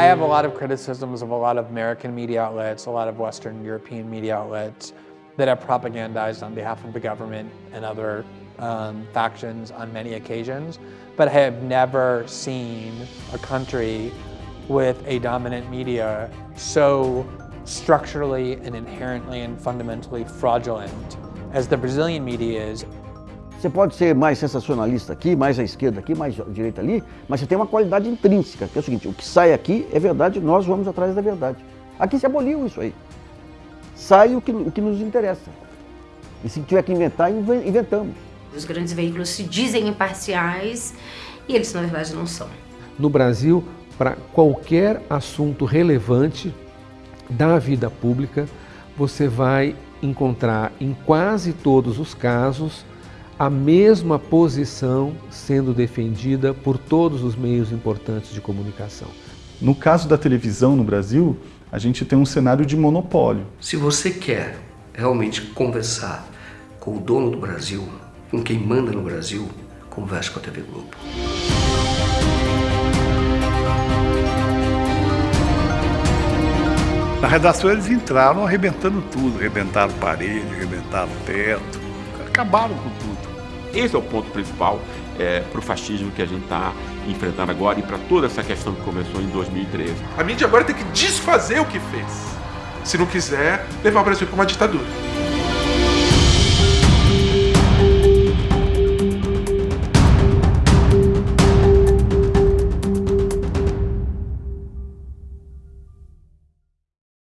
have a lot of criticisms of a lot of American media outlets, a lot of Western European media outlets that have propagandized on behalf of the government and other um, factions on many occasions, but I have never seen a country with a dominant media so structurally and inherently and fundamentally fraudulent as the Brazilian media is. Você pode ser mais sensacionalista aqui, mais à esquerda aqui, mais à direita ali, mas você tem uma qualidade intrínseca, que é o seguinte, o que sai aqui é verdade, nós vamos atrás da verdade. Aqui se aboliu isso aí. Sai o que, o que nos interessa. E se tiver que inventar, inventamos. Os grandes veículos se dizem imparciais e eles, na verdade, não são. No Brasil, para qualquer assunto relevante da vida pública, você vai encontrar em quase todos os casos a mesma posição sendo defendida por todos os meios importantes de comunicação. No caso da televisão no Brasil, a gente tem um cenário de monopólio. Se você quer realmente conversar com o dono do Brasil, com quem manda no Brasil, converse com a TV Globo. Na redação eles entraram arrebentando tudo, arrebentaram parede, arrebentaram teto, acabaram com tudo. Esse é o ponto principal é, para o fascismo que a gente está enfrentando agora e para toda essa questão que começou em 2013. A mídia agora tem que desfazer o que fez, se não quiser levar o Brasil para uma ditadura.